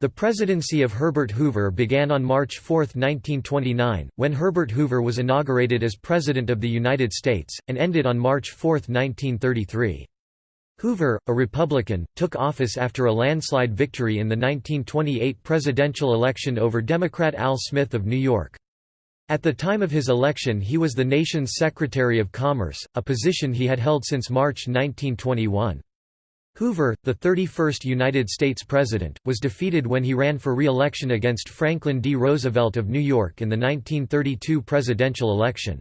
The presidency of Herbert Hoover began on March 4, 1929, when Herbert Hoover was inaugurated as President of the United States, and ended on March 4, 1933. Hoover, a Republican, took office after a landslide victory in the 1928 presidential election over Democrat Al Smith of New York. At the time of his election he was the nation's Secretary of Commerce, a position he had held since March 1921. Hoover, the 31st United States President, was defeated when he ran for re-election against Franklin D. Roosevelt of New York in the 1932 presidential election.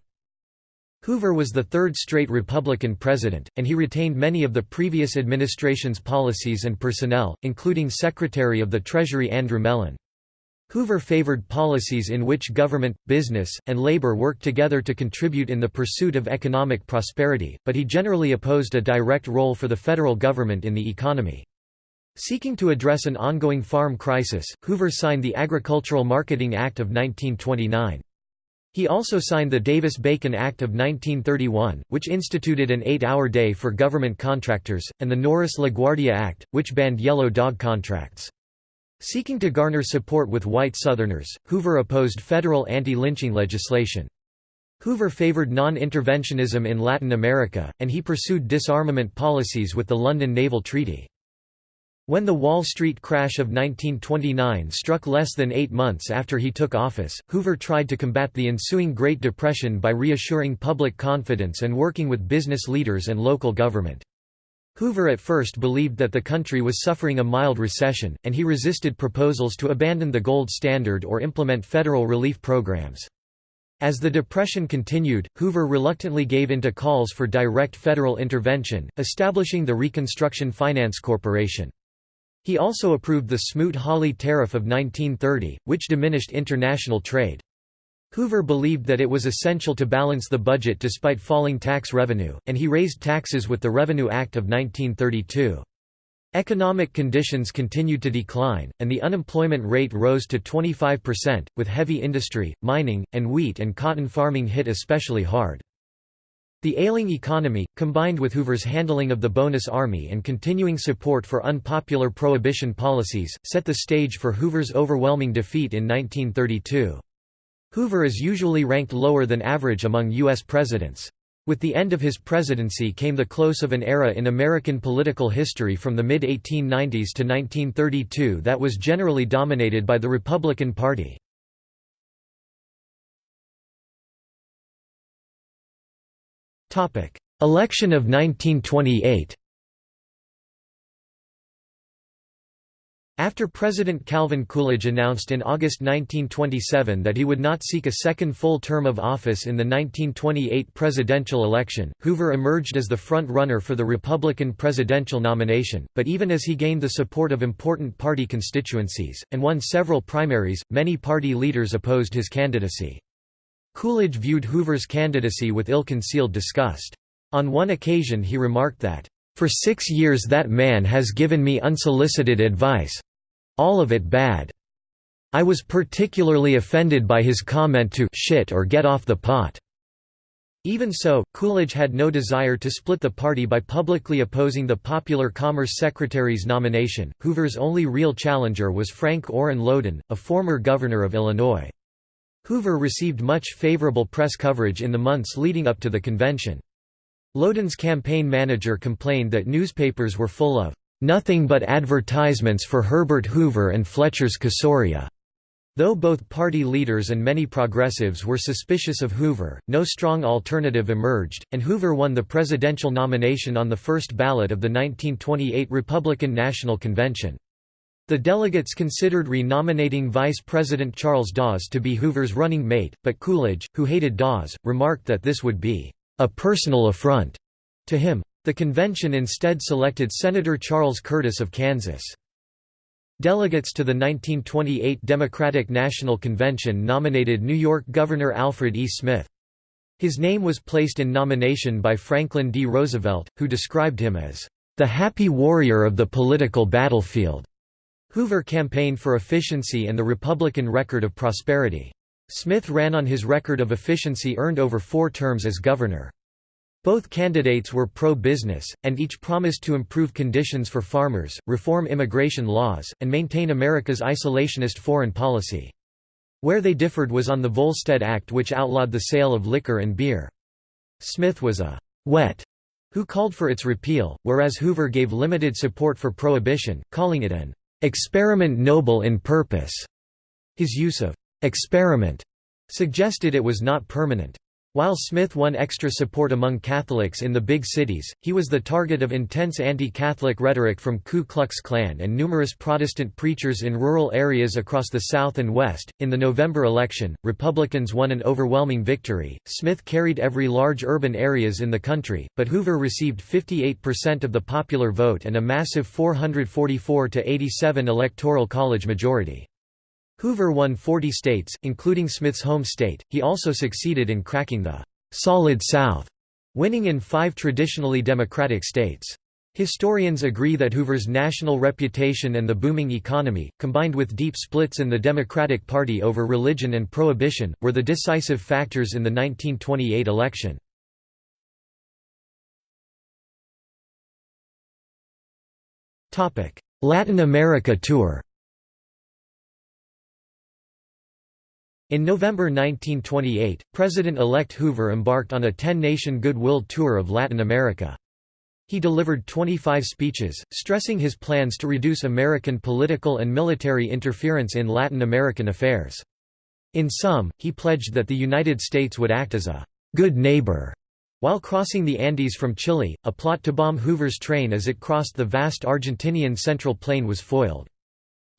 Hoover was the third straight Republican president, and he retained many of the previous administration's policies and personnel, including Secretary of the Treasury Andrew Mellon. Hoover favored policies in which government, business, and labor worked together to contribute in the pursuit of economic prosperity, but he generally opposed a direct role for the federal government in the economy. Seeking to address an ongoing farm crisis, Hoover signed the Agricultural Marketing Act of 1929. He also signed the Davis-Bacon Act of 1931, which instituted an eight-hour day for government contractors, and the Norris-LaGuardia Act, which banned yellow dog contracts. Seeking to garner support with white Southerners, Hoover opposed federal anti-lynching legislation. Hoover favored non-interventionism in Latin America, and he pursued disarmament policies with the London Naval Treaty. When the Wall Street crash of 1929 struck less than eight months after he took office, Hoover tried to combat the ensuing Great Depression by reassuring public confidence and working with business leaders and local government. Hoover at first believed that the country was suffering a mild recession, and he resisted proposals to abandon the gold standard or implement federal relief programs. As the Depression continued, Hoover reluctantly gave in to calls for direct federal intervention, establishing the Reconstruction Finance Corporation. He also approved the Smoot-Hawley Tariff of 1930, which diminished international trade. Hoover believed that it was essential to balance the budget despite falling tax revenue, and he raised taxes with the Revenue Act of 1932. Economic conditions continued to decline, and the unemployment rate rose to 25%, with heavy industry, mining, and wheat and cotton farming hit especially hard. The ailing economy, combined with Hoover's handling of the bonus army and continuing support for unpopular prohibition policies, set the stage for Hoover's overwhelming defeat in 1932. Hoover is usually ranked lower than average among U.S. presidents. With the end of his presidency came the close of an era in American political history from the mid-1890s to 1932 that was generally dominated by the Republican Party. Election of 1928 After President Calvin Coolidge announced in August 1927 that he would not seek a second full term of office in the 1928 presidential election, Hoover emerged as the front-runner for the Republican presidential nomination, but even as he gained the support of important party constituencies, and won several primaries, many party leaders opposed his candidacy. Coolidge viewed Hoover's candidacy with ill-concealed disgust. On one occasion he remarked that, for six years that man has given me unsolicited advice—all of it bad. I was particularly offended by his comment to shit or get off the pot. Even so, Coolidge had no desire to split the party by publicly opposing the popular Commerce Secretary's nomination. Hoover's only real challenger was Frank Orrin Lowden, a former governor of Illinois. Hoover received much favorable press coverage in the months leading up to the convention. Lowden's campaign manager complained that newspapers were full of nothing but advertisements for Herbert Hoover and Fletcher's Castoria. Though both party leaders and many progressives were suspicious of Hoover, no strong alternative emerged, and Hoover won the presidential nomination on the first ballot of the 1928 Republican National Convention. The delegates considered renominating Vice President Charles Dawes to be Hoover's running mate, but Coolidge, who hated Dawes, remarked that this would be a personal affront to him. The convention instead selected Senator Charles Curtis of Kansas. Delegates to the 1928 Democratic National Convention nominated New York Governor Alfred E. Smith. His name was placed in nomination by Franklin D. Roosevelt, who described him as the happy warrior of the political battlefield. Hoover campaigned for efficiency and the Republican record of prosperity. Smith ran on his record of efficiency earned over four terms as governor. Both candidates were pro-business, and each promised to improve conditions for farmers, reform immigration laws, and maintain America's isolationist foreign policy. Where they differed was on the Volstead Act which outlawed the sale of liquor and beer. Smith was a «wet» who called for its repeal, whereas Hoover gave limited support for prohibition, calling it an «experiment noble in purpose». His use of «experiment» suggested it was not permanent. While Smith won extra support among Catholics in the big cities, he was the target of intense anti-Catholic rhetoric from Ku Klux Klan and numerous Protestant preachers in rural areas across the South and West. In the November election, Republicans won an overwhelming victory. Smith carried every large urban areas in the country, but Hoover received 58% of the popular vote and a massive 444 to 87 electoral college majority. Hoover won 40 states, including Smith's home state. He also succeeded in cracking the Solid South, winning in five traditionally Democratic states. Historians agree that Hoover's national reputation and the booming economy, combined with deep splits in the Democratic Party over religion and prohibition, were the decisive factors in the 1928 election. Latin America tour In November 1928, President-elect Hoover embarked on a 10-nation goodwill tour of Latin America. He delivered 25 speeches, stressing his plans to reduce American political and military interference in Latin American affairs. In sum, he pledged that the United States would act as a «good neighbor» while crossing the Andes from Chile, a plot to bomb Hoover's train as it crossed the vast Argentinian Central Plain was foiled.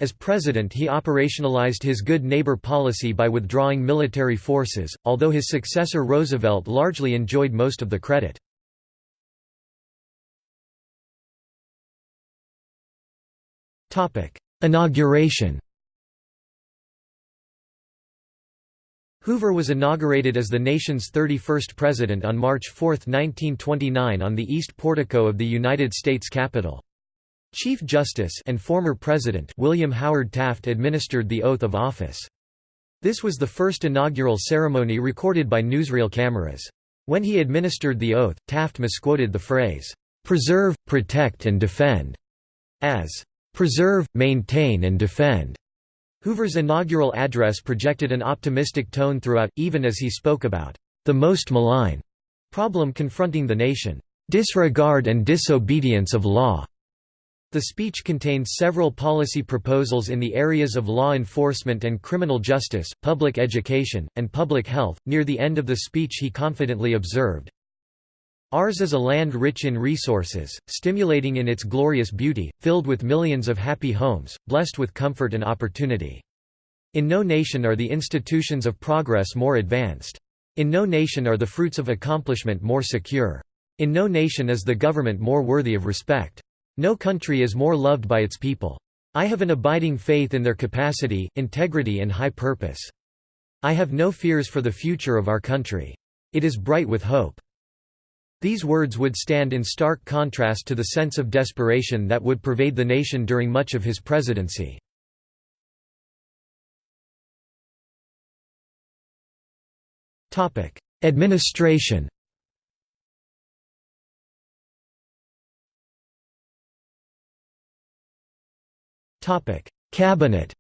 As president he operationalized his good neighbor policy by withdrawing military forces, although his successor Roosevelt largely enjoyed most of the credit. Inauguration Hoover was inaugurated as the nation's 31st president on March 4, 1929 on the east portico of the United States Capitol. Chief Justice and former President William Howard Taft administered the oath of office. This was the first inaugural ceremony recorded by newsreel cameras. When he administered the oath, Taft misquoted the phrase, "'preserve, protect and defend' as "'preserve, maintain and defend'". Hoover's inaugural address projected an optimistic tone throughout, even as he spoke about "'the most malign' problem confronting the nation, "'disregard and disobedience of law' The speech contained several policy proposals in the areas of law enforcement and criminal justice, public education, and public health. Near the end of the speech, he confidently observed, Ours is a land rich in resources, stimulating in its glorious beauty, filled with millions of happy homes, blessed with comfort and opportunity. In no nation are the institutions of progress more advanced. In no nation are the fruits of accomplishment more secure. In no nation is the government more worthy of respect. No country is more loved by its people. I have an abiding faith in their capacity, integrity and high purpose. I have no fears for the future of our country. It is bright with hope. These words would stand in stark contrast to the sense of desperation that would pervade the nation during much of his presidency. Administration Cabinet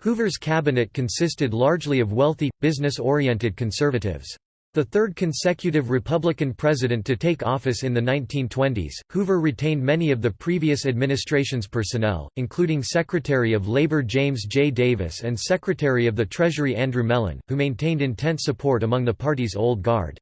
Hoover's cabinet consisted largely of wealthy, business-oriented conservatives. The third consecutive Republican president to take office in the 1920s, Hoover retained many of the previous administration's personnel, including Secretary of Labor James J. Davis and Secretary of the Treasury Andrew Mellon, who maintained intense support among the party's old guard.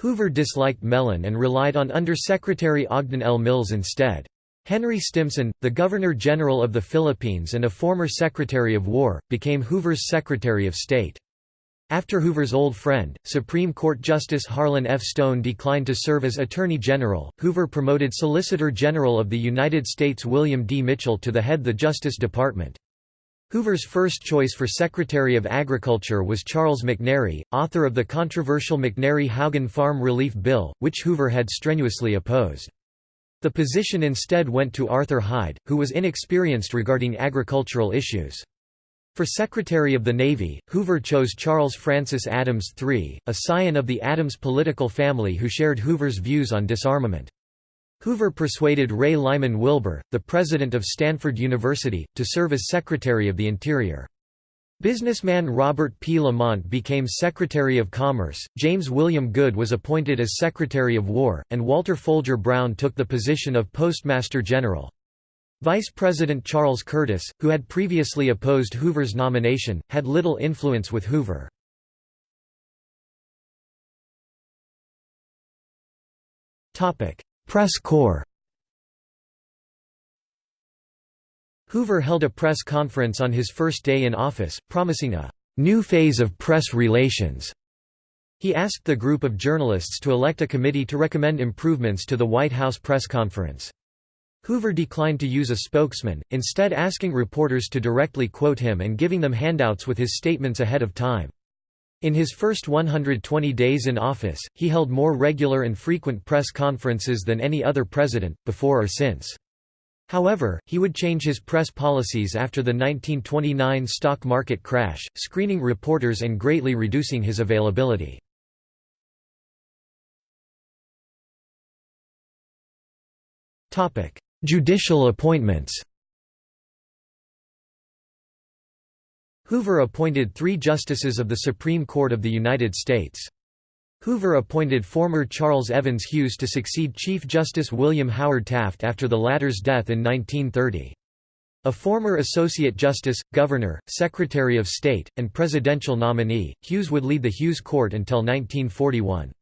Hoover disliked Mellon and relied on Undersecretary Ogden L. Mills instead. Henry Stimson, the Governor-General of the Philippines and a former Secretary of War, became Hoover's Secretary of State. After Hoover's old friend, Supreme Court Justice Harlan F. Stone declined to serve as Attorney General, Hoover promoted Solicitor General of the United States William D. Mitchell to the head of the Justice Department. Hoover's first choice for Secretary of Agriculture was Charles McNary, author of the controversial McNary-Haugen Farm Relief Bill, which Hoover had strenuously opposed. The position instead went to Arthur Hyde, who was inexperienced regarding agricultural issues. For Secretary of the Navy, Hoover chose Charles Francis Adams III, a scion of the Adams political family who shared Hoover's views on disarmament. Hoover persuaded Ray Lyman Wilbur, the president of Stanford University, to serve as Secretary of the Interior. Businessman Robert P. Lamont became Secretary of Commerce, James William Good was appointed as Secretary of War, and Walter Folger Brown took the position of Postmaster General. Vice President Charles Curtis, who had previously opposed Hoover's nomination, had little influence with Hoover. Press corps Hoover held a press conference on his first day in office, promising a «new phase of press relations». He asked the group of journalists to elect a committee to recommend improvements to the White House press conference. Hoover declined to use a spokesman, instead asking reporters to directly quote him and giving them handouts with his statements ahead of time. In his first 120 days in office, he held more regular and frequent press conferences than any other president, before or since. However, he would change his press policies after the 1929 stock market crash, screening reporters and greatly reducing his availability. Judicial appointments Hoover appointed three justices of the Supreme Court of the United States. Hoover appointed former Charles Evans Hughes to succeed Chief Justice William Howard Taft after the latter's death in 1930. A former Associate Justice, Governor, Secretary of State, and presidential nominee, Hughes would lead the Hughes Court until 1941.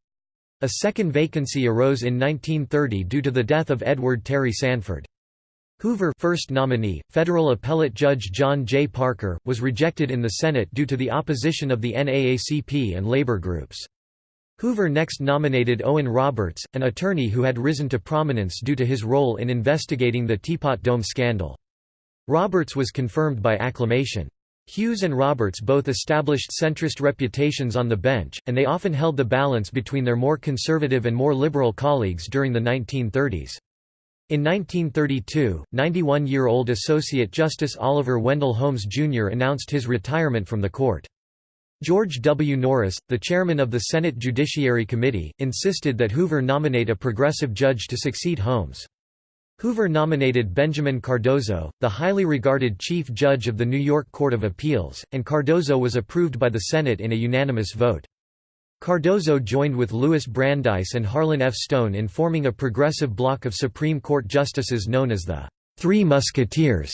A second vacancy arose in 1930 due to the death of Edward Terry Sanford. Hoover first nominee, federal appellate judge John J. Parker, was rejected in the Senate due to the opposition of the NAACP and labor groups. Hoover next nominated Owen Roberts, an attorney who had risen to prominence due to his role in investigating the Teapot Dome scandal. Roberts was confirmed by acclamation. Hughes and Roberts both established centrist reputations on the bench, and they often held the balance between their more conservative and more liberal colleagues during the 1930s. In 1932, 91-year-old Associate Justice Oliver Wendell Holmes Jr. announced his retirement from the court. George W. Norris, the chairman of the Senate Judiciary Committee, insisted that Hoover nominate a progressive judge to succeed Holmes. Hoover nominated Benjamin Cardozo, the highly regarded chief judge of the New York Court of Appeals, and Cardozo was approved by the Senate in a unanimous vote. Cardozo joined with Louis Brandeis and Harlan F. Stone in forming a progressive bloc of Supreme Court justices known as the Three Musketeers.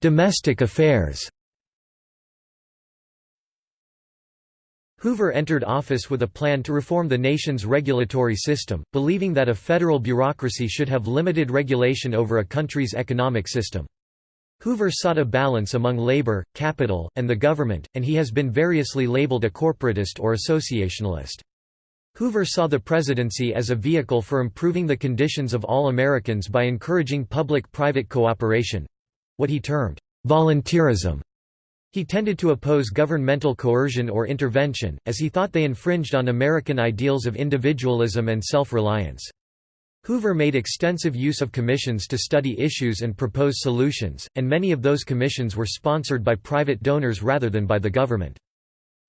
Domestic affairs Hoover entered office with a plan to reform the nation's regulatory system, believing that a federal bureaucracy should have limited regulation over a country's economic system. Hoover sought a balance among labor, capital, and the government, and he has been variously labeled a corporatist or associationalist. Hoover saw the presidency as a vehicle for improving the conditions of all Americans by encouraging public-private cooperation—what he termed, "...volunteerism." He tended to oppose governmental coercion or intervention, as he thought they infringed on American ideals of individualism and self-reliance. Hoover made extensive use of commissions to study issues and propose solutions, and many of those commissions were sponsored by private donors rather than by the government.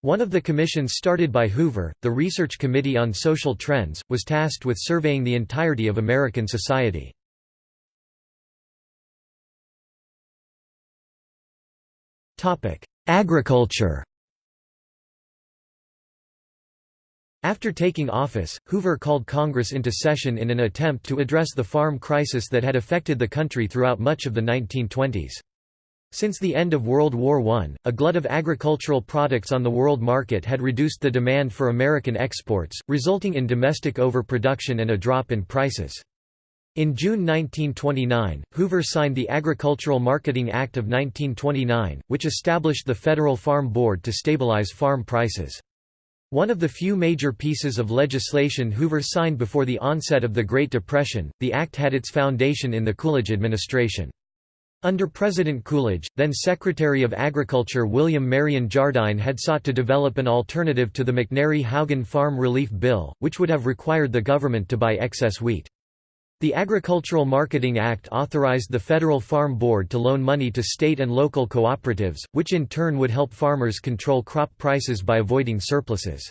One of the commissions started by Hoover, the Research Committee on Social Trends, was tasked with surveying the entirety of American society. Agriculture After taking office, Hoover called Congress into session in an attempt to address the farm crisis that had affected the country throughout much of the 1920s. Since the end of World War I, a glut of agricultural products on the world market had reduced the demand for American exports, resulting in domestic overproduction and a drop in prices. In June 1929, Hoover signed the Agricultural Marketing Act of 1929, which established the Federal Farm Board to stabilize farm prices. One of the few major pieces of legislation Hoover signed before the onset of the Great Depression, the act had its foundation in the Coolidge administration. Under President Coolidge, then Secretary of Agriculture William Marion Jardine had sought to develop an alternative to the McNary-Haugen Farm Relief Bill, which would have required the government to buy excess wheat. The Agricultural Marketing Act authorized the Federal Farm Board to loan money to state and local cooperatives, which in turn would help farmers control crop prices by avoiding surpluses.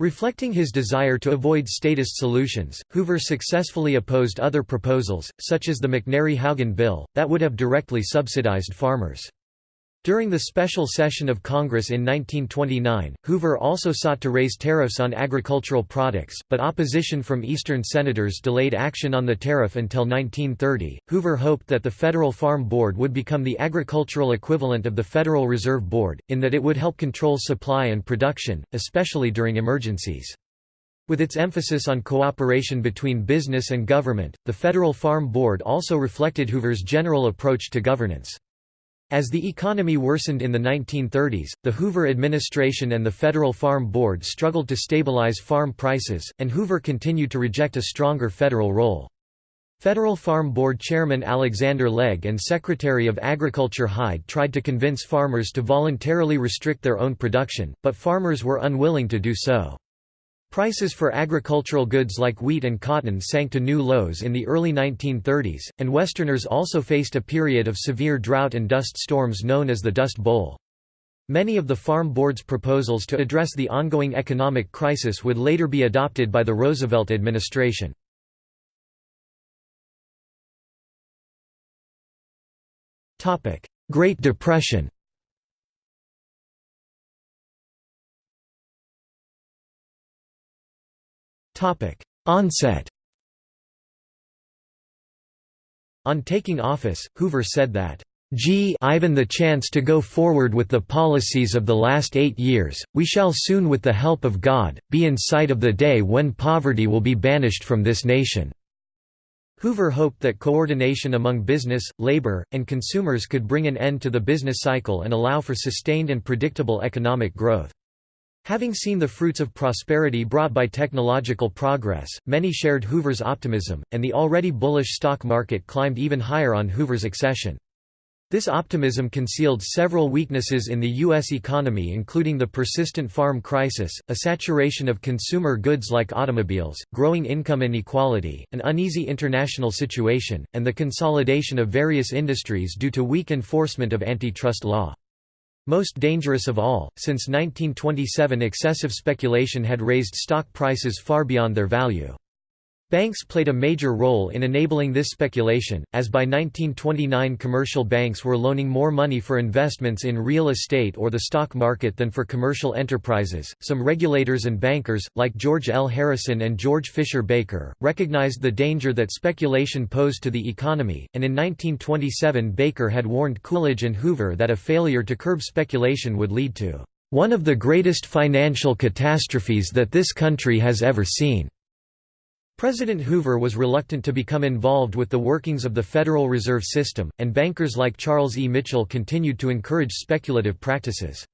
Reflecting his desire to avoid statist solutions, Hoover successfully opposed other proposals, such as the McNary-Haugen Bill, that would have directly subsidized farmers. During the special session of Congress in 1929, Hoover also sought to raise tariffs on agricultural products, but opposition from Eastern senators delayed action on the tariff until 1930. Hoover hoped that the Federal Farm Board would become the agricultural equivalent of the Federal Reserve Board, in that it would help control supply and production, especially during emergencies. With its emphasis on cooperation between business and government, the Federal Farm Board also reflected Hoover's general approach to governance. As the economy worsened in the 1930s, the Hoover administration and the Federal Farm Board struggled to stabilize farm prices, and Hoover continued to reject a stronger federal role. Federal Farm Board Chairman Alexander Legge and Secretary of Agriculture Hyde tried to convince farmers to voluntarily restrict their own production, but farmers were unwilling to do so. Prices for agricultural goods like wheat and cotton sank to new lows in the early 1930s, and Westerners also faced a period of severe drought and dust storms known as the Dust Bowl. Many of the Farm Board's proposals to address the ongoing economic crisis would later be adopted by the Roosevelt administration. Great Depression Onset On taking office, Hoover said that, "Gee Ivan the chance to go forward with the policies of the last eight years, we shall soon with the help of God, be in sight of the day when poverty will be banished from this nation." Hoover hoped that coordination among business, labor, and consumers could bring an end to the business cycle and allow for sustained and predictable economic growth. Having seen the fruits of prosperity brought by technological progress, many shared Hoover's optimism, and the already bullish stock market climbed even higher on Hoover's accession. This optimism concealed several weaknesses in the U.S. economy including the persistent farm crisis, a saturation of consumer goods like automobiles, growing income inequality, an uneasy international situation, and the consolidation of various industries due to weak enforcement of antitrust law. Most dangerous of all, since 1927 excessive speculation had raised stock prices far beyond their value. Banks played a major role in enabling this speculation, as by 1929 commercial banks were loaning more money for investments in real estate or the stock market than for commercial enterprises. Some regulators and bankers, like George L. Harrison and George Fisher Baker, recognized the danger that speculation posed to the economy, and in 1927 Baker had warned Coolidge and Hoover that a failure to curb speculation would lead to one of the greatest financial catastrophes that this country has ever seen. President Hoover was reluctant to become involved with the workings of the Federal Reserve System, and bankers like Charles E. Mitchell continued to encourage speculative practices.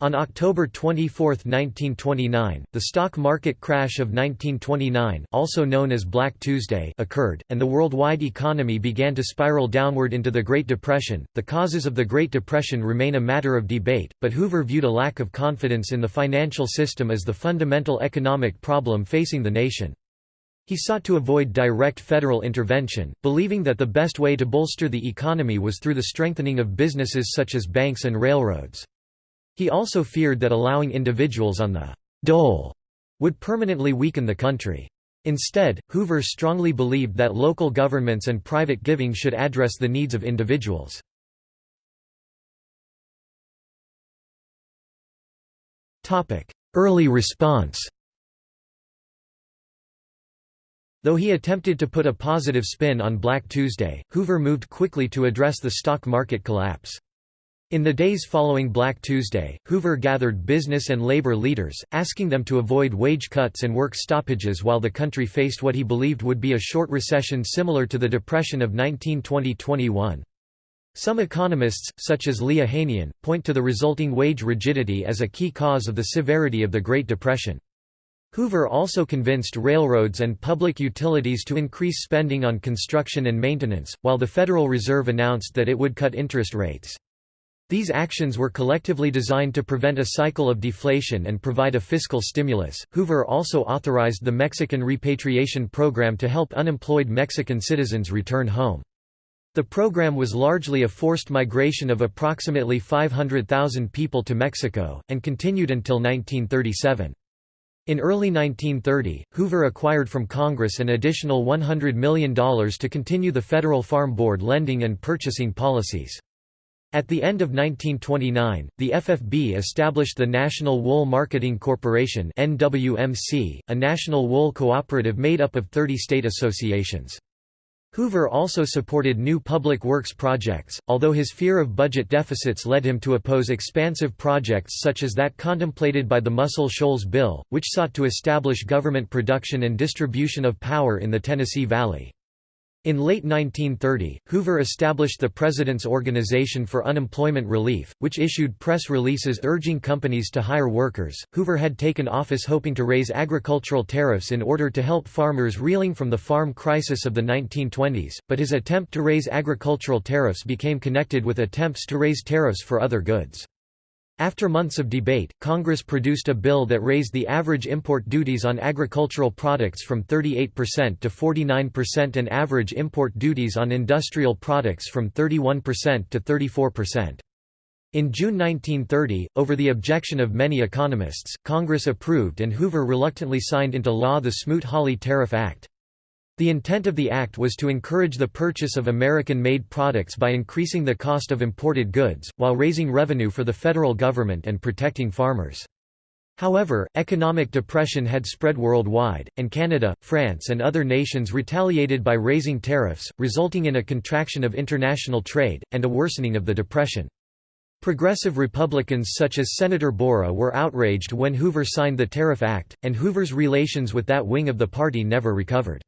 On October 24, 1929, the stock market crash of 1929 also known as Black Tuesday occurred, and the worldwide economy began to spiral downward into the Great Depression. The causes of the Great Depression remain a matter of debate, but Hoover viewed a lack of confidence in the financial system as the fundamental economic problem facing the nation. He sought to avoid direct federal intervention, believing that the best way to bolster the economy was through the strengthening of businesses such as banks and railroads. He also feared that allowing individuals on the dole would permanently weaken the country. Instead, Hoover strongly believed that local governments and private giving should address the needs of individuals. Early response Though he attempted to put a positive spin on Black Tuesday, Hoover moved quickly to address the stock market collapse. In the days following Black Tuesday, Hoover gathered business and labor leaders, asking them to avoid wage cuts and work stoppages while the country faced what he believed would be a short recession similar to the Depression of 1920–21. Some economists, such as Lee Ohanian, point to the resulting wage rigidity as a key cause of the severity of the Great Depression. Hoover also convinced railroads and public utilities to increase spending on construction and maintenance, while the Federal Reserve announced that it would cut interest rates. These actions were collectively designed to prevent a cycle of deflation and provide a fiscal stimulus. Hoover also authorized the Mexican repatriation program to help unemployed Mexican citizens return home. The program was largely a forced migration of approximately 500,000 people to Mexico, and continued until 1937. In early 1930, Hoover acquired from Congress an additional $100 million to continue the Federal Farm Board lending and purchasing policies. At the end of 1929, the FFB established the National Wool Marketing Corporation (NWMC), a national wool cooperative made up of 30 state associations. Hoover also supported new public works projects, although his fear of budget deficits led him to oppose expansive projects such as that contemplated by the Muscle Shoals Bill, which sought to establish government production and distribution of power in the Tennessee Valley. In late 1930, Hoover established the President's Organization for Unemployment Relief, which issued press releases urging companies to hire workers. Hoover had taken office hoping to raise agricultural tariffs in order to help farmers reeling from the farm crisis of the 1920s, but his attempt to raise agricultural tariffs became connected with attempts to raise tariffs for other goods. After months of debate, Congress produced a bill that raised the average import duties on agricultural products from 38% to 49% and average import duties on industrial products from 31% to 34%. In June 1930, over the objection of many economists, Congress approved and Hoover reluctantly signed into law the Smoot-Hawley Tariff Act. The intent of the act was to encourage the purchase of American-made products by increasing the cost of imported goods, while raising revenue for the federal government and protecting farmers. However, economic depression had spread worldwide, and Canada, France and other nations retaliated by raising tariffs, resulting in a contraction of international trade, and a worsening of the depression. Progressive Republicans such as Senator Borah were outraged when Hoover signed the Tariff Act, and Hoover's relations with that wing of the party never recovered.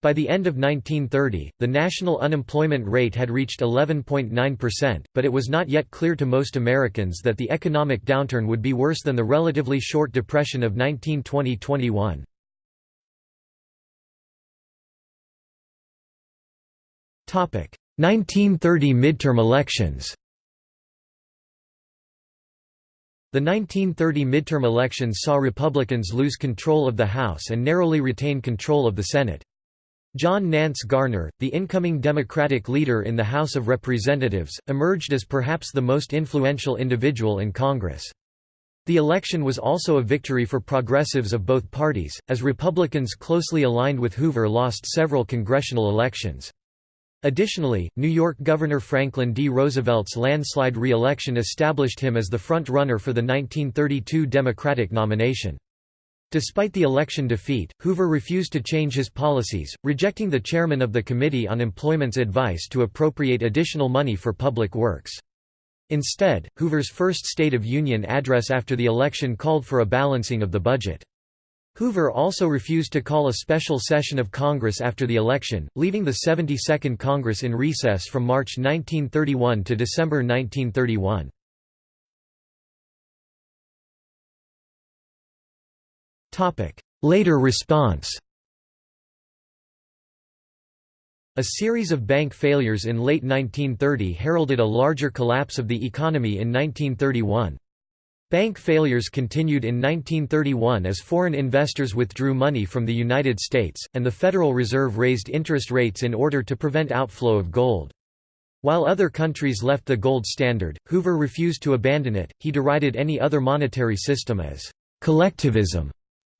By the end of 1930, the national unemployment rate had reached 11.9%, but it was not yet clear to most Americans that the economic downturn would be worse than the relatively short depression of 1920–21. Topic: 1930 midterm elections. The 1930 midterm elections saw Republicans lose control of the House and narrowly retain control of the Senate. John Nance Garner, the incoming Democratic leader in the House of Representatives, emerged as perhaps the most influential individual in Congress. The election was also a victory for progressives of both parties, as Republicans closely aligned with Hoover lost several congressional elections. Additionally, New York Governor Franklin D. Roosevelt's landslide re-election established him as the front-runner for the 1932 Democratic nomination. Despite the election defeat, Hoover refused to change his policies, rejecting the chairman of the Committee on Employment's advice to appropriate additional money for public works. Instead, Hoover's first State of Union address after the election called for a balancing of the budget. Hoover also refused to call a special session of Congress after the election, leaving the 72nd Congress in recess from March 1931 to December 1931. Later response A series of bank failures in late 1930 heralded a larger collapse of the economy in 1931. Bank failures continued in 1931 as foreign investors withdrew money from the United States, and the Federal Reserve raised interest rates in order to prevent outflow of gold. While other countries left the gold standard, Hoover refused to abandon it, he derided any other monetary system as collectivism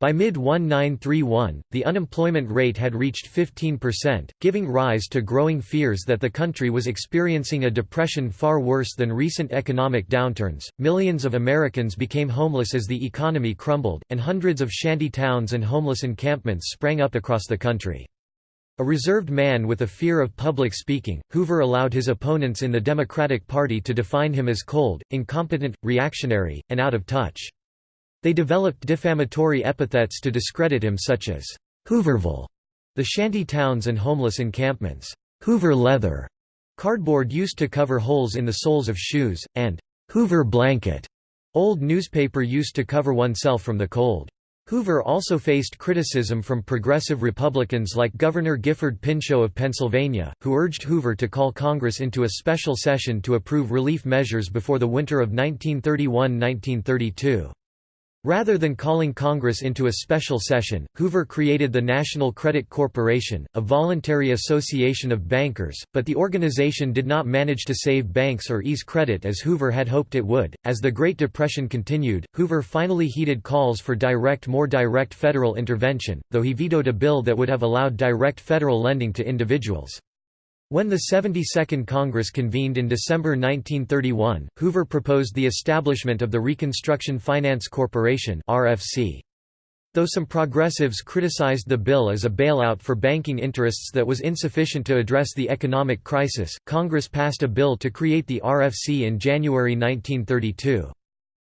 by mid-1931, the unemployment rate had reached 15%, giving rise to growing fears that the country was experiencing a depression far worse than recent economic downturns. Millions of Americans became homeless as the economy crumbled, and hundreds of shanty towns and homeless encampments sprang up across the country. A reserved man with a fear of public speaking, Hoover allowed his opponents in the Democratic Party to define him as cold, incompetent, reactionary, and out of touch. They developed defamatory epithets to discredit him such as Hooverville, the shanty towns and homeless encampments, Hoover leather, cardboard used to cover holes in the soles of shoes, and Hoover blanket, old newspaper used to cover oneself from the cold. Hoover also faced criticism from progressive Republicans like Governor Gifford Pinchot of Pennsylvania, who urged Hoover to call Congress into a special session to approve relief measures before the winter of 1931–1932. Rather than calling Congress into a special session, Hoover created the National Credit Corporation, a voluntary association of bankers, but the organization did not manage to save banks or ease credit as Hoover had hoped it would. As the Great Depression continued, Hoover finally heeded calls for direct more direct federal intervention, though he vetoed a bill that would have allowed direct federal lending to individuals. When the 72nd Congress convened in December 1931, Hoover proposed the establishment of the Reconstruction Finance Corporation RFC. Though some progressives criticized the bill as a bailout for banking interests that was insufficient to address the economic crisis, Congress passed a bill to create the RFC in January 1932.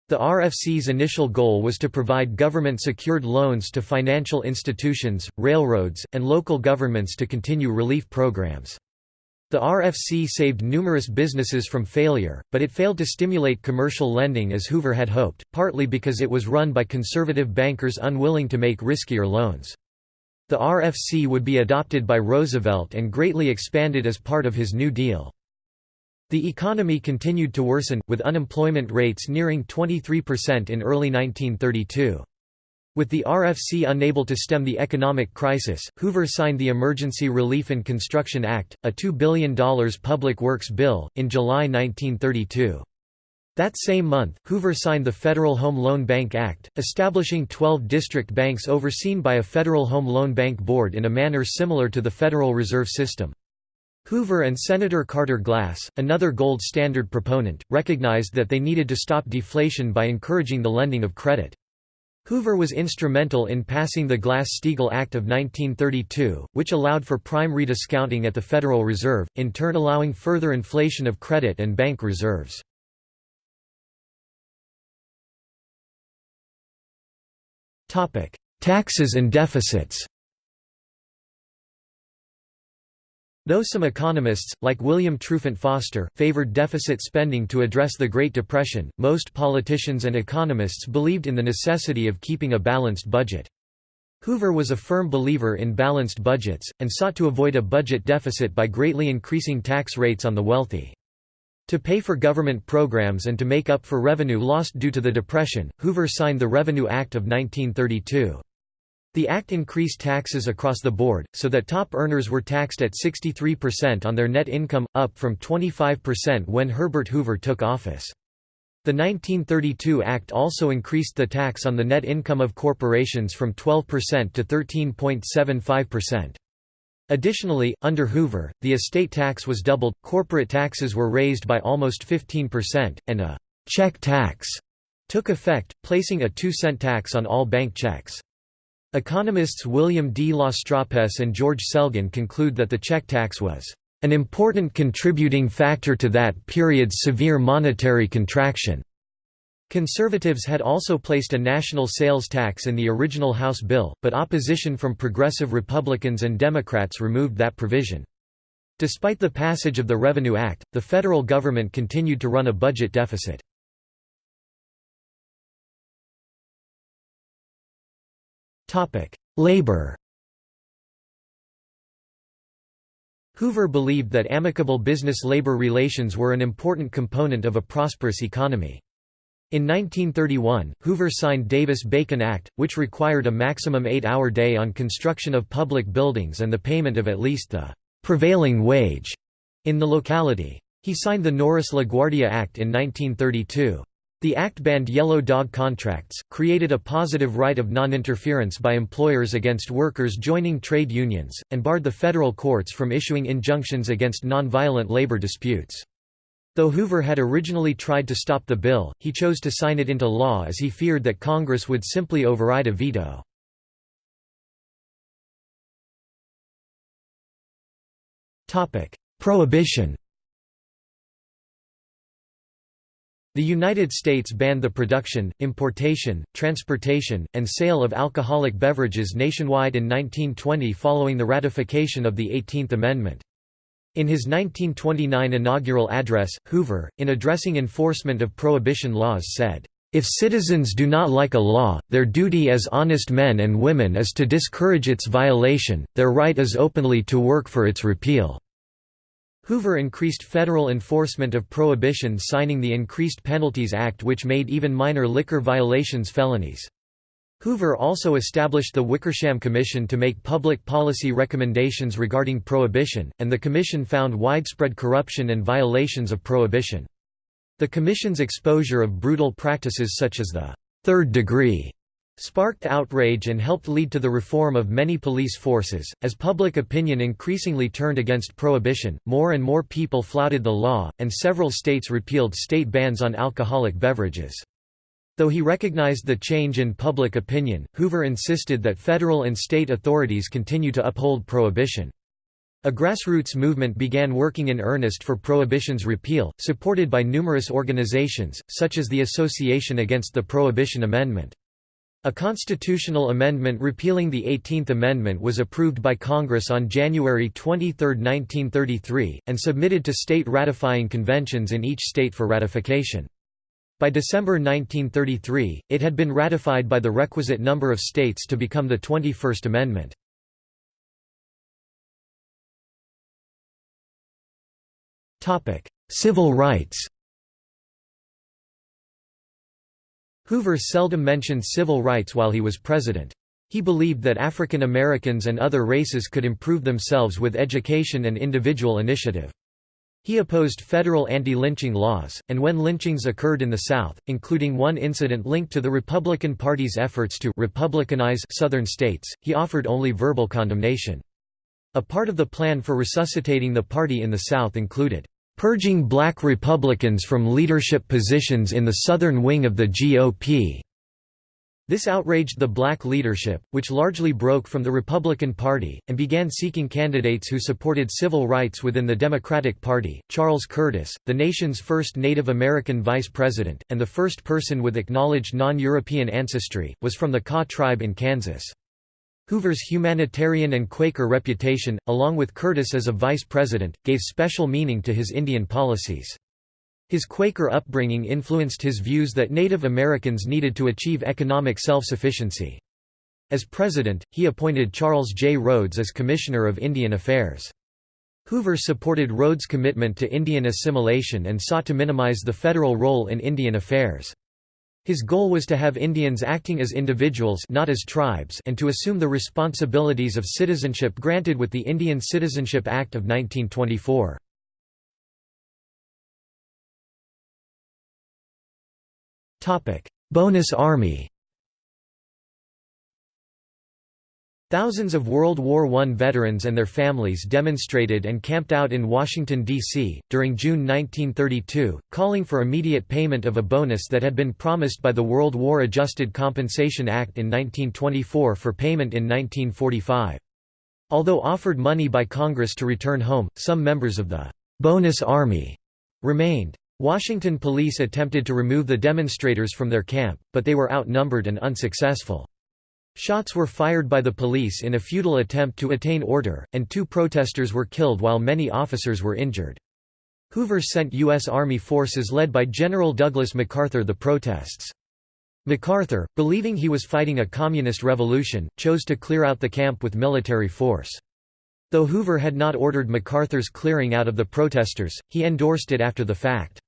The RFC's initial goal was to provide government-secured loans to financial institutions, railroads, and local governments to continue relief programs. The RFC saved numerous businesses from failure, but it failed to stimulate commercial lending as Hoover had hoped, partly because it was run by conservative bankers unwilling to make riskier loans. The RFC would be adopted by Roosevelt and greatly expanded as part of his New Deal. The economy continued to worsen, with unemployment rates nearing 23% in early 1932. With the RFC unable to stem the economic crisis, Hoover signed the Emergency Relief and Construction Act, a $2 billion public works bill, in July 1932. That same month, Hoover signed the Federal Home Loan Bank Act, establishing 12 district banks overseen by a Federal Home Loan Bank Board in a manner similar to the Federal Reserve System. Hoover and Senator Carter Glass, another gold standard proponent, recognized that they needed to stop deflation by encouraging the lending of credit. Hoover was instrumental in passing the Glass-Steagall Act of 1932, which allowed for prime rediscounting at the Federal Reserve, in turn allowing further inflation of credit and bank reserves. Taxes and deficits Though some economists, like William Trufant Foster, favored deficit spending to address the Great Depression, most politicians and economists believed in the necessity of keeping a balanced budget. Hoover was a firm believer in balanced budgets, and sought to avoid a budget deficit by greatly increasing tax rates on the wealthy. To pay for government programs and to make up for revenue lost due to the Depression, Hoover signed the Revenue Act of 1932. The act increased taxes across the board, so that top earners were taxed at 63% on their net income, up from 25% when Herbert Hoover took office. The 1932 Act also increased the tax on the net income of corporations from 12% to 13.75%. Additionally, under Hoover, the estate tax was doubled, corporate taxes were raised by almost 15%, and a «check tax» took effect, placing a two-cent tax on all bank checks. Economists William D. Lastrapes and George Selgin conclude that the check tax was an important contributing factor to that period's severe monetary contraction. Conservatives had also placed a national sales tax in the original House bill, but opposition from progressive Republicans and Democrats removed that provision. Despite the passage of the Revenue Act, the federal government continued to run a budget deficit. Labor Hoover believed that amicable business-labor relations were an important component of a prosperous economy. In 1931, Hoover signed Davis-Bacon Act, which required a maximum eight-hour day on construction of public buildings and the payment of at least the «prevailing wage» in the locality. He signed the Norris-LaGuardia Act in 1932. The Act banned yellow dog contracts, created a positive right of non-interference by employers against workers joining trade unions, and barred the federal courts from issuing injunctions against nonviolent labor disputes. Though Hoover had originally tried to stop the bill, he chose to sign it into law as he feared that Congress would simply override a veto. Prohibition The United States banned the production, importation, transportation, and sale of alcoholic beverages nationwide in 1920 following the ratification of the 18th Amendment. In his 1929 inaugural address, Hoover, in addressing enforcement of prohibition laws said, If citizens do not like a law, their duty as honest men and women is to discourage its violation, their right is openly to work for its repeal." Hoover increased federal enforcement of prohibition signing the Increased Penalties Act which made even minor liquor violations felonies. Hoover also established the Wickersham Commission to make public policy recommendations regarding prohibition, and the commission found widespread corruption and violations of prohibition. The Commission's exposure of brutal practices such as the third degree sparked outrage and helped lead to the reform of many police forces. As public opinion increasingly turned against prohibition, more and more people flouted the law, and several states repealed state bans on alcoholic beverages. Though he recognized the change in public opinion, Hoover insisted that federal and state authorities continue to uphold prohibition. A grassroots movement began working in earnest for Prohibition's repeal, supported by numerous organizations, such as the Association Against the Prohibition Amendment. A constitutional amendment repealing the 18th Amendment was approved by Congress on January 23, 1933, and submitted to state ratifying conventions in each state for ratification. By December 1933, it had been ratified by the requisite number of states to become the 21st Amendment. Civil rights Hoover seldom mentioned civil rights while he was president. He believed that African Americans and other races could improve themselves with education and individual initiative. He opposed federal anti-lynching laws, and when lynchings occurred in the South, including one incident linked to the Republican Party's efforts to «republicanize» Southern states, he offered only verbal condemnation. A part of the plan for resuscitating the party in the South included purging black Republicans from leadership positions in the southern wing of the GOP. This outraged the black leadership, which largely broke from the Republican Party, and began seeking candidates who supported civil rights within the Democratic Party. Charles Curtis, the nation's first Native American vice president, and the first person with acknowledged non European ancestry, was from the Kaw tribe in Kansas. Hoover's humanitarian and Quaker reputation, along with Curtis as a vice president, gave special meaning to his Indian policies. His Quaker upbringing influenced his views that Native Americans needed to achieve economic self-sufficiency. As president, he appointed Charles J. Rhoads as Commissioner of Indian Affairs. Hoover supported Rhoads' commitment to Indian assimilation and sought to minimize the federal role in Indian affairs. His goal was to have Indians acting as individuals not as tribes and to assume the responsibilities of citizenship granted with the Indian Citizenship Act of 1924. Bonus Army Thousands of World War I veterans and their families demonstrated and camped out in Washington, D.C., during June 1932, calling for immediate payment of a bonus that had been promised by the World War Adjusted Compensation Act in 1924 for payment in 1945. Although offered money by Congress to return home, some members of the «bonus army» remained. Washington police attempted to remove the demonstrators from their camp, but they were outnumbered and unsuccessful. Shots were fired by the police in a futile attempt to attain order, and two protesters were killed while many officers were injured. Hoover sent U.S. Army forces led by General Douglas MacArthur the protests. MacArthur, believing he was fighting a communist revolution, chose to clear out the camp with military force. Though Hoover had not ordered MacArthur's clearing out of the protesters, he endorsed it after the fact.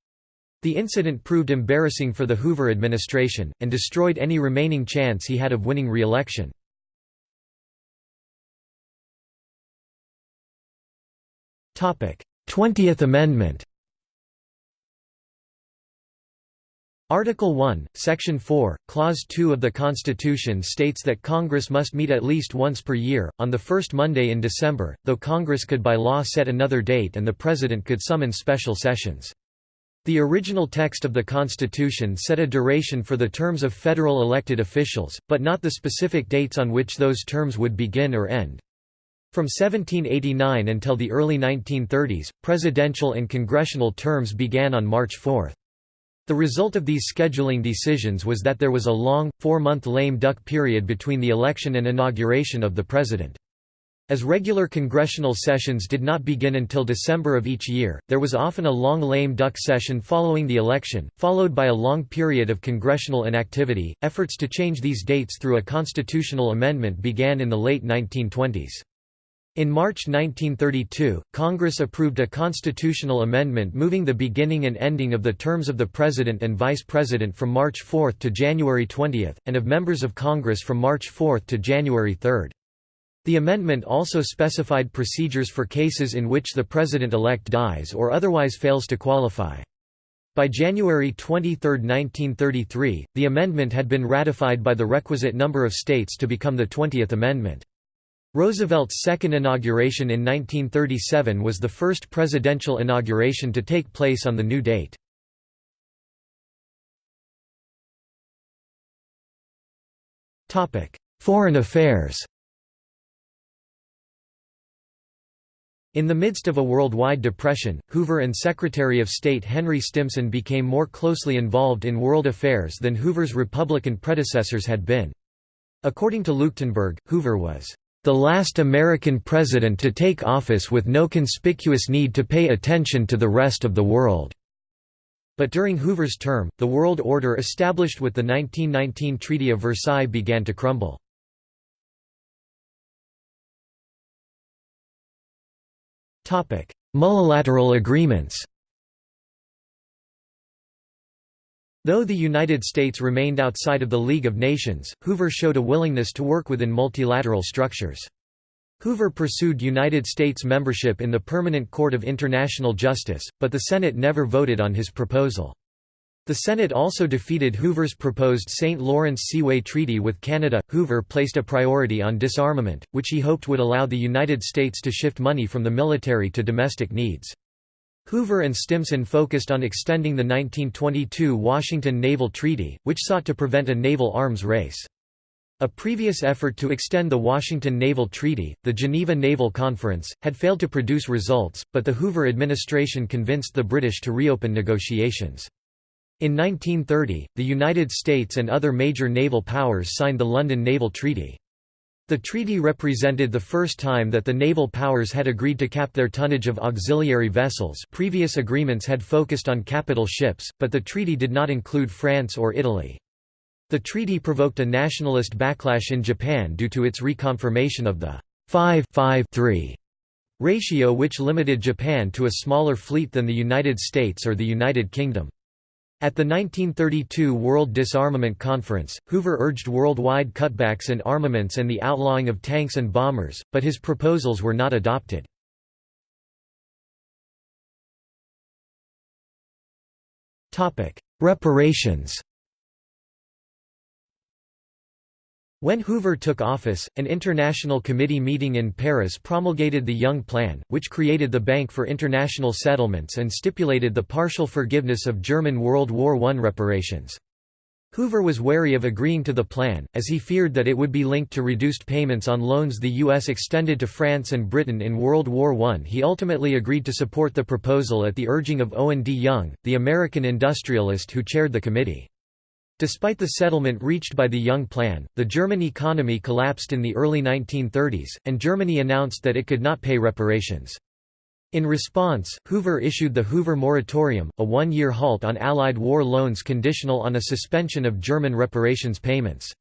The incident proved embarrassing for the Hoover administration, and destroyed any remaining chance he had of winning re-election. Twentieth Amendment Article 1, Section 4, Clause 2 of the Constitution states that Congress must meet at least once per year, on the first Monday in December, though Congress could by law set another date and the President could summon special sessions. The original text of the Constitution set a duration for the terms of federal elected officials, but not the specific dates on which those terms would begin or end. From 1789 until the early 1930s, presidential and congressional terms began on March 4. The result of these scheduling decisions was that there was a long, four-month lame duck period between the election and inauguration of the president. As regular congressional sessions did not begin until December of each year, there was often a long lame duck session following the election, followed by a long period of congressional inactivity. Efforts to change these dates through a constitutional amendment began in the late 1920s. In March 1932, Congress approved a constitutional amendment moving the beginning and ending of the terms of the President and Vice President from March 4 to January 20, and of members of Congress from March 4 to January 3. The amendment also specified procedures for cases in which the President-elect dies or otherwise fails to qualify. By January 23, 1933, the amendment had been ratified by the requisite number of states to become the 20th Amendment. Roosevelt's second inauguration in 1937 was the first presidential inauguration to take place on the new date. Foreign affairs In the midst of a worldwide depression, Hoover and Secretary of State Henry Stimson became more closely involved in world affairs than Hoover's Republican predecessors had been. According to Leuchtenburg, Hoover was the last American president to take office with no conspicuous need to pay attention to the rest of the world. But during Hoover's term, the world order established with the 1919 Treaty of Versailles began to crumble. Multilateral agreements Though the United States remained outside of the League of Nations, Hoover showed a willingness to work within multilateral structures. Hoover pursued United States membership in the Permanent Court of International Justice, but the Senate never voted on his proposal. The Senate also defeated Hoover's proposed St. Lawrence Seaway Treaty with Canada. Hoover placed a priority on disarmament, which he hoped would allow the United States to shift money from the military to domestic needs. Hoover and Stimson focused on extending the 1922 Washington Naval Treaty, which sought to prevent a naval arms race. A previous effort to extend the Washington Naval Treaty, the Geneva Naval Conference, had failed to produce results, but the Hoover administration convinced the British to reopen negotiations. In 1930, the United States and other major naval powers signed the London Naval Treaty. The treaty represented the first time that the naval powers had agreed to cap their tonnage of auxiliary vessels previous agreements had focused on capital ships, but the treaty did not include France or Italy. The treaty provoked a nationalist backlash in Japan due to its reconfirmation of the 5-5-3 ratio which limited Japan to a smaller fleet than the United States or the United Kingdom. At the 1932 World Disarmament Conference, Hoover urged worldwide cutbacks in armaments and the outlawing of tanks and bombers, but his proposals were not adopted. Reparations When Hoover took office, an international committee meeting in Paris promulgated the Young Plan, which created the Bank for International Settlements and stipulated the partial forgiveness of German World War I reparations. Hoover was wary of agreeing to the plan, as he feared that it would be linked to reduced payments on loans the U.S. extended to France and Britain in World War I. He ultimately agreed to support the proposal at the urging of Owen D. Young, the American industrialist who chaired the committee. Despite the settlement reached by the Young Plan, the German economy collapsed in the early 1930s, and Germany announced that it could not pay reparations. In response, Hoover issued the Hoover Moratorium, a one-year halt on Allied war loans conditional on a suspension of German reparations payments.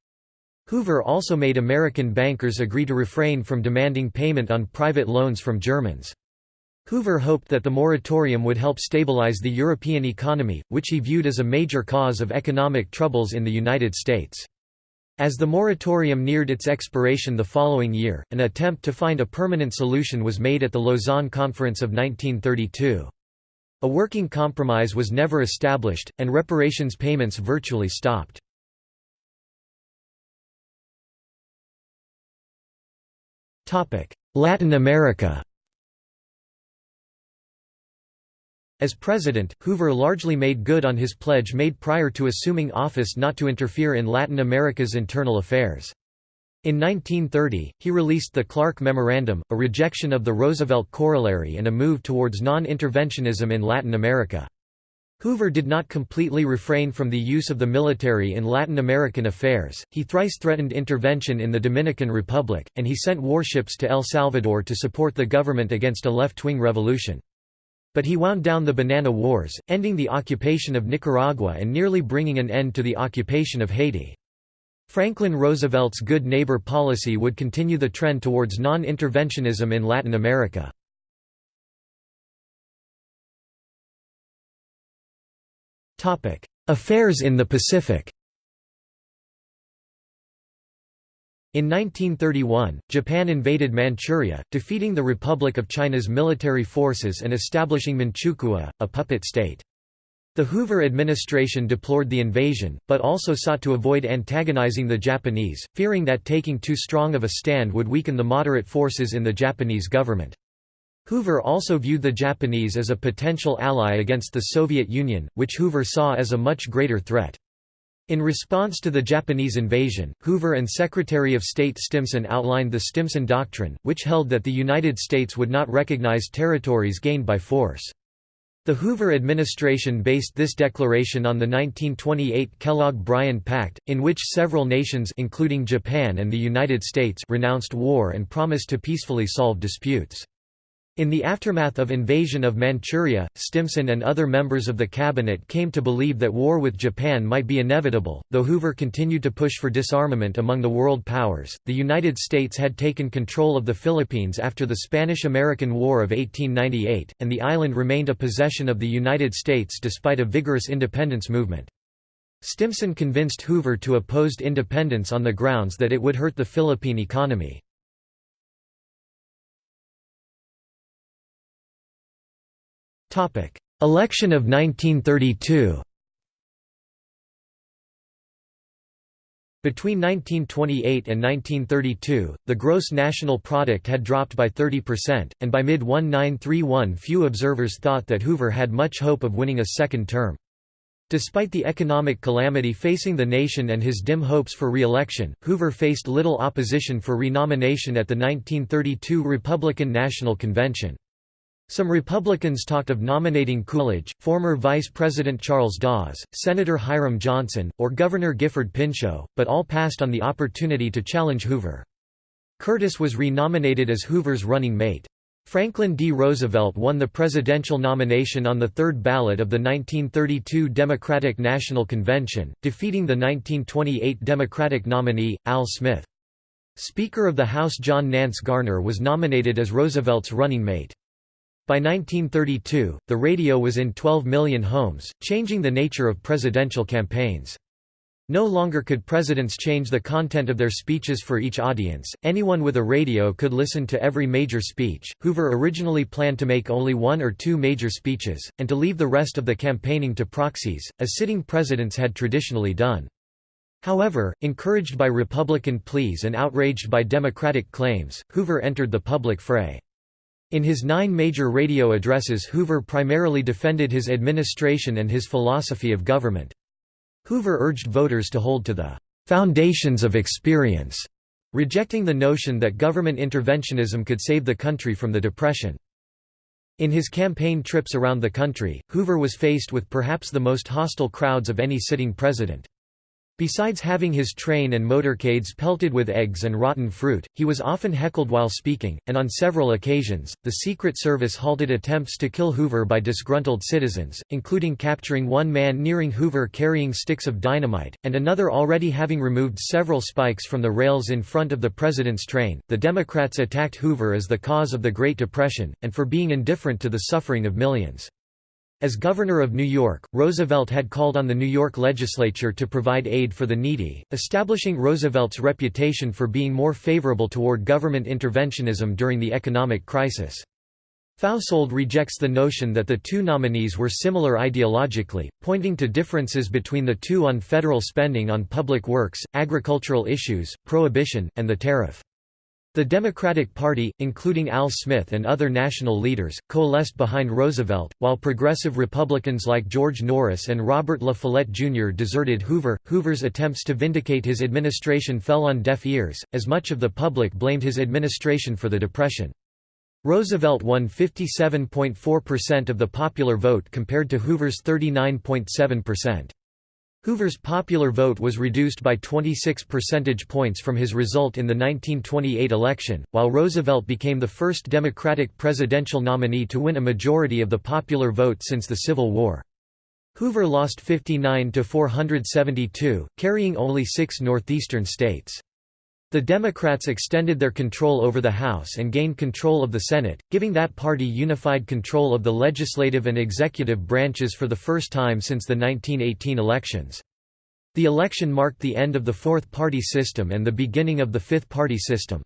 Hoover also made American bankers agree to refrain from demanding payment on private loans from Germans. Hoover hoped that the moratorium would help stabilize the European economy, which he viewed as a major cause of economic troubles in the United States. As the moratorium neared its expiration the following year, an attempt to find a permanent solution was made at the Lausanne Conference of 1932. A working compromise was never established, and reparations payments virtually stopped. Latin America As president, Hoover largely made good on his pledge made prior to assuming office not to interfere in Latin America's internal affairs. In 1930, he released the Clark Memorandum, a rejection of the Roosevelt Corollary and a move towards non-interventionism in Latin America. Hoover did not completely refrain from the use of the military in Latin American affairs, he thrice threatened intervention in the Dominican Republic, and he sent warships to El Salvador to support the government against a left-wing revolution. But he wound down the Banana Wars, ending the occupation of Nicaragua and nearly bringing an end to the occupation of Haiti. Franklin Roosevelt's good neighbor policy would continue the trend towards non-interventionism in Latin America. Affairs in the Pacific In 1931, Japan invaded Manchuria, defeating the Republic of China's military forces and establishing Manchukuo, a puppet state. The Hoover administration deplored the invasion, but also sought to avoid antagonizing the Japanese, fearing that taking too strong of a stand would weaken the moderate forces in the Japanese government. Hoover also viewed the Japanese as a potential ally against the Soviet Union, which Hoover saw as a much greater threat. In response to the Japanese invasion, Hoover and Secretary of State Stimson outlined the Stimson Doctrine, which held that the United States would not recognize territories gained by force. The Hoover administration based this declaration on the 1928 Kellogg-Briand Pact, in which several nations including Japan and the United States renounced war and promised to peacefully solve disputes. In the aftermath of invasion of Manchuria, Stimson and other members of the cabinet came to believe that war with Japan might be inevitable. Though Hoover continued to push for disarmament among the world powers, the United States had taken control of the Philippines after the Spanish-American War of 1898, and the island remained a possession of the United States despite a vigorous independence movement. Stimson convinced Hoover to oppose independence on the grounds that it would hurt the Philippine economy. Election of 1932 Between 1928 and 1932, the gross national product had dropped by 30%, and by mid-1931 few observers thought that Hoover had much hope of winning a second term. Despite the economic calamity facing the nation and his dim hopes for re-election, Hoover faced little opposition for renomination at the 1932 Republican National Convention. Some Republicans talked of nominating Coolidge, former Vice President Charles Dawes, Senator Hiram Johnson, or Governor Gifford Pinchot, but all passed on the opportunity to challenge Hoover. Curtis was renominated as Hoover's running mate. Franklin D. Roosevelt won the presidential nomination on the third ballot of the 1932 Democratic National Convention, defeating the 1928 Democratic nominee, Al Smith. Speaker of the House John Nance Garner was nominated as Roosevelt's running mate. By 1932, the radio was in 12 million homes, changing the nature of presidential campaigns. No longer could presidents change the content of their speeches for each audience, anyone with a radio could listen to every major speech. Hoover originally planned to make only one or two major speeches, and to leave the rest of the campaigning to proxies, as sitting presidents had traditionally done. However, encouraged by Republican pleas and outraged by Democratic claims, Hoover entered the public fray. In his nine major radio addresses Hoover primarily defended his administration and his philosophy of government. Hoover urged voters to hold to the "...foundations of experience", rejecting the notion that government interventionism could save the country from the Depression. In his campaign trips around the country, Hoover was faced with perhaps the most hostile crowds of any sitting president. Besides having his train and motorcades pelted with eggs and rotten fruit, he was often heckled while speaking, and on several occasions, the Secret Service halted attempts to kill Hoover by disgruntled citizens, including capturing one man nearing Hoover carrying sticks of dynamite, and another already having removed several spikes from the rails in front of the president's train. The Democrats attacked Hoover as the cause of the Great Depression, and for being indifferent to the suffering of millions. As governor of New York, Roosevelt had called on the New York legislature to provide aid for the needy, establishing Roosevelt's reputation for being more favorable toward government interventionism during the economic crisis. Fausold rejects the notion that the two nominees were similar ideologically, pointing to differences between the two on federal spending on public works, agricultural issues, prohibition, and the tariff. The Democratic Party, including Al Smith and other national leaders, coalesced behind Roosevelt, while progressive Republicans like George Norris and Robert La Follette Jr. deserted Hoover. Hoover's attempts to vindicate his administration fell on deaf ears, as much of the public blamed his administration for the Depression. Roosevelt won 57.4% of the popular vote compared to Hoover's 39.7%. Hoover's popular vote was reduced by 26 percentage points from his result in the 1928 election, while Roosevelt became the first Democratic presidential nominee to win a majority of the popular vote since the Civil War. Hoover lost 59 to 472, carrying only six northeastern states. The Democrats extended their control over the House and gained control of the Senate, giving that party unified control of the legislative and executive branches for the first time since the 1918 elections. The election marked the end of the fourth-party system and the beginning of the fifth-party system.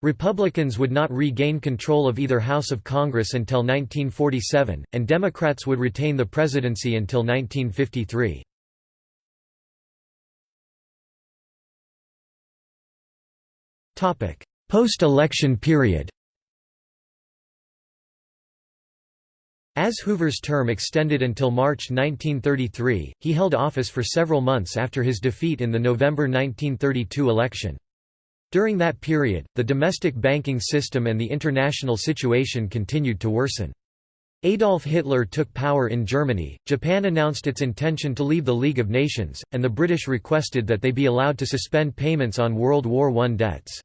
Republicans would not regain control of either House of Congress until 1947, and Democrats would retain the presidency until 1953. Post-election period As Hoover's term extended until March 1933, he held office for several months after his defeat in the November 1932 election. During that period, the domestic banking system and the international situation continued to worsen. Adolf Hitler took power in Germany, Japan announced its intention to leave the League of Nations, and the British requested that they be allowed to suspend payments on World War I debts.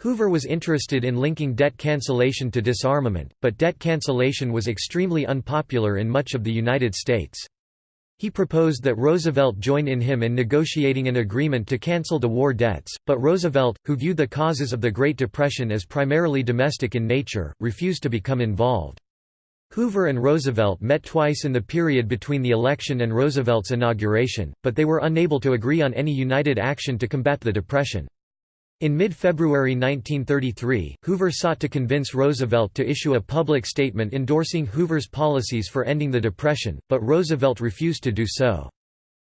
Hoover was interested in linking debt cancellation to disarmament, but debt cancellation was extremely unpopular in much of the United States. He proposed that Roosevelt join in him in negotiating an agreement to cancel the war debts, but Roosevelt, who viewed the causes of the Great Depression as primarily domestic in nature, refused to become involved. Hoover and Roosevelt met twice in the period between the election and Roosevelt's inauguration, but they were unable to agree on any united action to combat the Depression. In mid-February 1933, Hoover sought to convince Roosevelt to issue a public statement endorsing Hoover's policies for ending the Depression, but Roosevelt refused to do so.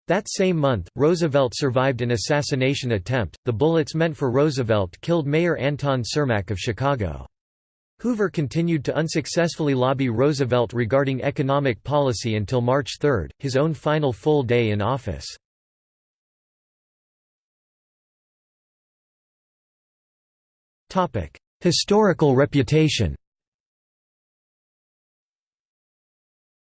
That same month, Roosevelt survived an assassination attempt. The bullets meant for Roosevelt killed Mayor Anton Cermak of Chicago. Hoover continued to unsuccessfully lobby Roosevelt regarding economic policy until March 3, his own final full day in office. Historical reputation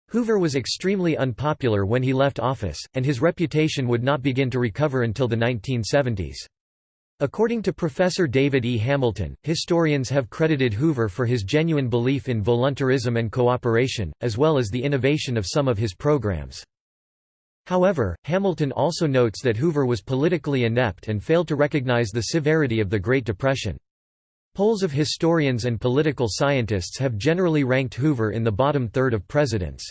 Hoover was extremely unpopular when he left office, and his reputation would not begin to recover until the 1970s. According to Professor David E. Hamilton, historians have credited Hoover for his genuine belief in voluntarism and cooperation, as well as the innovation of some of his programs. However, Hamilton also notes that Hoover was politically inept and failed to recognize the severity of the Great Depression. Polls of historians and political scientists have generally ranked Hoover in the bottom third of presidents.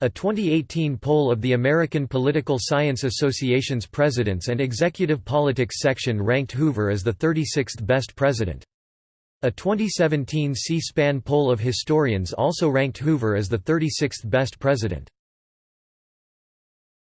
A 2018 poll of the American Political Science Association's Presidents and Executive Politics section ranked Hoover as the 36th best president. A 2017 C-SPAN poll of historians also ranked Hoover as the 36th best president.